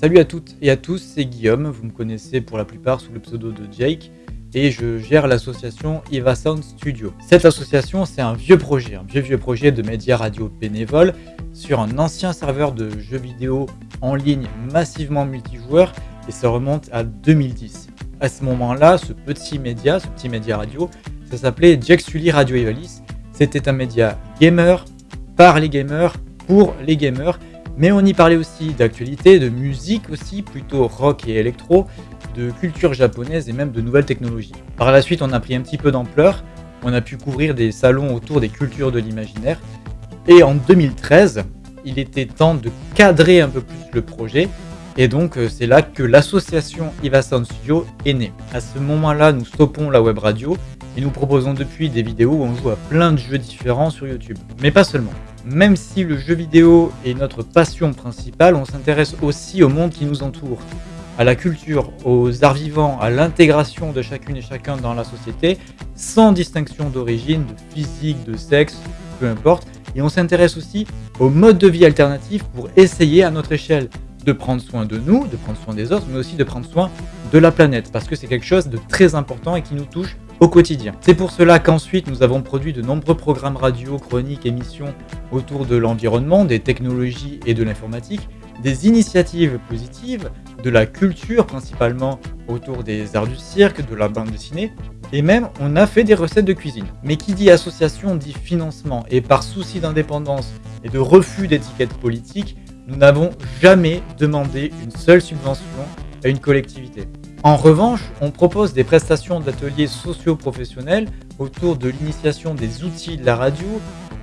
Salut à toutes et à tous, c'est Guillaume, vous me connaissez pour la plupart sous le pseudo de Jake, et je gère l'association Eva Sound Studio. Cette association, c'est un vieux projet, un vieux vieux projet de médias radio bénévoles sur un ancien serveur de jeux vidéo en ligne massivement multijoueur, et ça remonte à 2010. À ce moment-là, ce petit média, ce petit média radio, ça s'appelait Jack Sully Radio Evalis. C'était un média gamer, par les gamers, pour les gamers, mais on y parlait aussi d'actualité, de musique aussi, plutôt rock et électro, de culture japonaise et même de nouvelles technologies. Par la suite, on a pris un petit peu d'ampleur, on a pu couvrir des salons autour des cultures de l'imaginaire, et en 2013, il était temps de cadrer un peu plus le projet, et donc euh, c'est là que l'association Iva Sound Studio est née. À ce moment-là, nous stoppons la web radio, et nous proposons depuis des vidéos où on joue à plein de jeux différents sur YouTube. Mais pas seulement. Même si le jeu vidéo est notre passion principale, on s'intéresse aussi au monde qui nous entoure, à la culture, aux arts vivants, à l'intégration de chacune et chacun dans la société, sans distinction d'origine, de physique, de sexe, peu importe. Et on s'intéresse aussi aux modes de vie alternatifs pour essayer à notre échelle de prendre soin de nous, de prendre soin des autres, mais aussi de prendre soin de la planète, parce que c'est quelque chose de très important et qui nous touche au quotidien. C'est pour cela qu'ensuite nous avons produit de nombreux programmes radio, chroniques, émissions autour de l'environnement, des technologies et de l'informatique, des initiatives positives, de la culture principalement autour des arts du cirque, de la bande dessinée, et même on a fait des recettes de cuisine. Mais qui dit association dit financement, et par souci d'indépendance et de refus d'étiquette politique, nous n'avons jamais demandé une seule subvention à une collectivité. En revanche, on propose des prestations d'ateliers socio-professionnels autour de l'initiation des outils de la radio,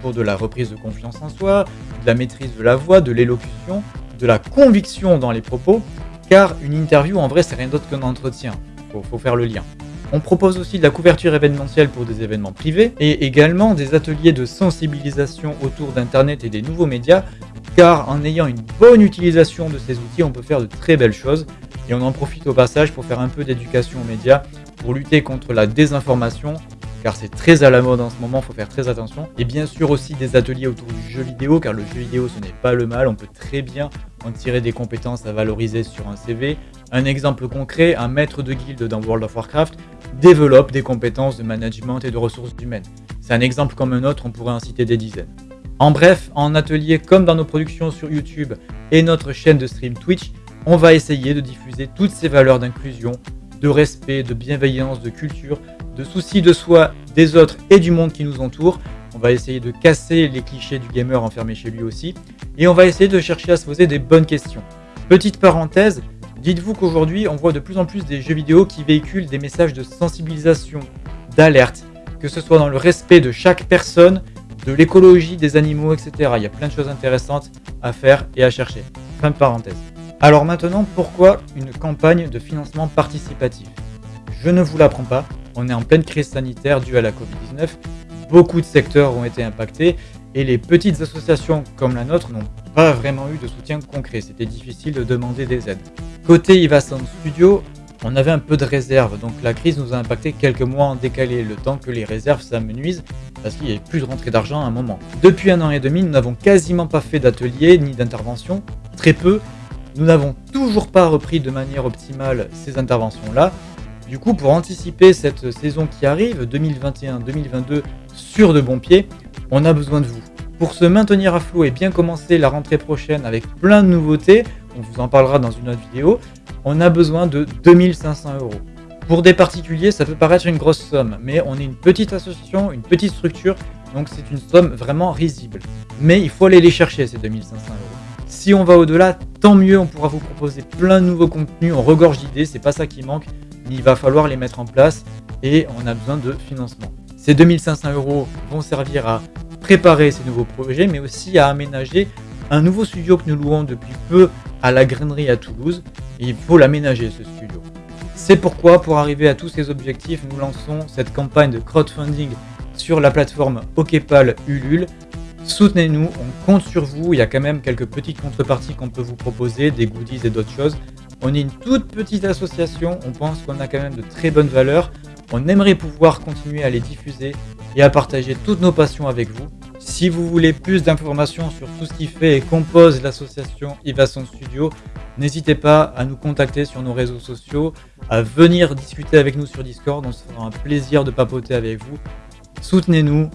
pour de la reprise de confiance en soi, de la maîtrise de la voix, de l'élocution, de la conviction dans les propos, car une interview en vrai c'est rien d'autre qu'un entretien, faut, faut faire le lien. On propose aussi de la couverture événementielle pour des événements privés et également des ateliers de sensibilisation autour d'Internet et des nouveaux médias, car en ayant une bonne utilisation de ces outils, on peut faire de très belles choses et on en profite au passage pour faire un peu d'éducation aux médias, pour lutter contre la désinformation, car c'est très à la mode en ce moment, il faut faire très attention. Et bien sûr aussi des ateliers autour du jeu vidéo, car le jeu vidéo ce n'est pas le mal, on peut très bien en tirer des compétences à valoriser sur un CV. Un exemple concret, un maître de guilde dans World of Warcraft développe des compétences de management et de ressources humaines. C'est un exemple comme un autre, on pourrait en citer des dizaines. En bref, en atelier comme dans nos productions sur YouTube et notre chaîne de stream Twitch, on va essayer de diffuser toutes ces valeurs d'inclusion, de respect, de bienveillance, de culture, de souci de soi, des autres et du monde qui nous entoure. On va essayer de casser les clichés du gamer enfermé chez lui aussi. Et on va essayer de chercher à se poser des bonnes questions. Petite parenthèse, dites-vous qu'aujourd'hui on voit de plus en plus des jeux vidéo qui véhiculent des messages de sensibilisation, d'alerte, que ce soit dans le respect de chaque personne, de l'écologie des animaux, etc. Il y a plein de choses intéressantes à faire et à chercher. Fin de parenthèse. Alors maintenant, pourquoi une campagne de financement participatif? Je ne vous l'apprends pas, on est en pleine crise sanitaire due à la Covid-19, beaucoup de secteurs ont été impactés et les petites associations comme la nôtre n'ont pas vraiment eu de soutien concret, c'était difficile de demander des aides. Côté Ivasan Studio, on avait un peu de réserve, donc la crise nous a impacté quelques mois en décalé, le temps que les réserves s'amenuisent, parce qu'il n'y avait plus de rentrée d'argent à un moment. Depuis un an et demi, nous n'avons quasiment pas fait d'atelier ni d'intervention, très peu, nous n'avons toujours pas repris de manière optimale ces interventions-là. Du coup, pour anticiper cette saison qui arrive, 2021-2022, sur de bons pieds, on a besoin de vous. Pour se maintenir à flot et bien commencer la rentrée prochaine avec plein de nouveautés, on vous en parlera dans une autre vidéo, on a besoin de 2500 euros. Pour des particuliers, ça peut paraître une grosse somme, mais on est une petite association, une petite structure, donc c'est une somme vraiment risible. Mais il faut aller les chercher, ces 2500 euros. Si on va au-delà, mieux, on pourra vous proposer plein de nouveaux contenus, on regorge d'idées, c'est pas ça qui manque, mais il va falloir les mettre en place et on a besoin de financement. Ces 2500 euros vont servir à préparer ces nouveaux projets, mais aussi à aménager un nouveau studio que nous louons depuis peu à la grainerie à Toulouse. Il faut l'aménager ce studio. C'est pourquoi, pour arriver à tous ces objectifs, nous lançons cette campagne de crowdfunding sur la plateforme OKPAL Ulule Soutenez-nous, on compte sur vous, il y a quand même quelques petites contreparties qu'on peut vous proposer, des goodies et d'autres choses. On est une toute petite association, on pense qu'on a quand même de très bonnes valeurs, On aimerait pouvoir continuer à les diffuser et à partager toutes nos passions avec vous. Si vous voulez plus d'informations sur tout ce qui fait et compose l'association Ivason Studio, n'hésitez pas à nous contacter sur nos réseaux sociaux, à venir discuter avec nous sur Discord. On se fera un plaisir de papoter avec vous. Soutenez-nous,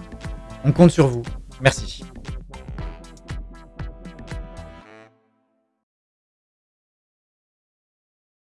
on compte sur vous. Merci.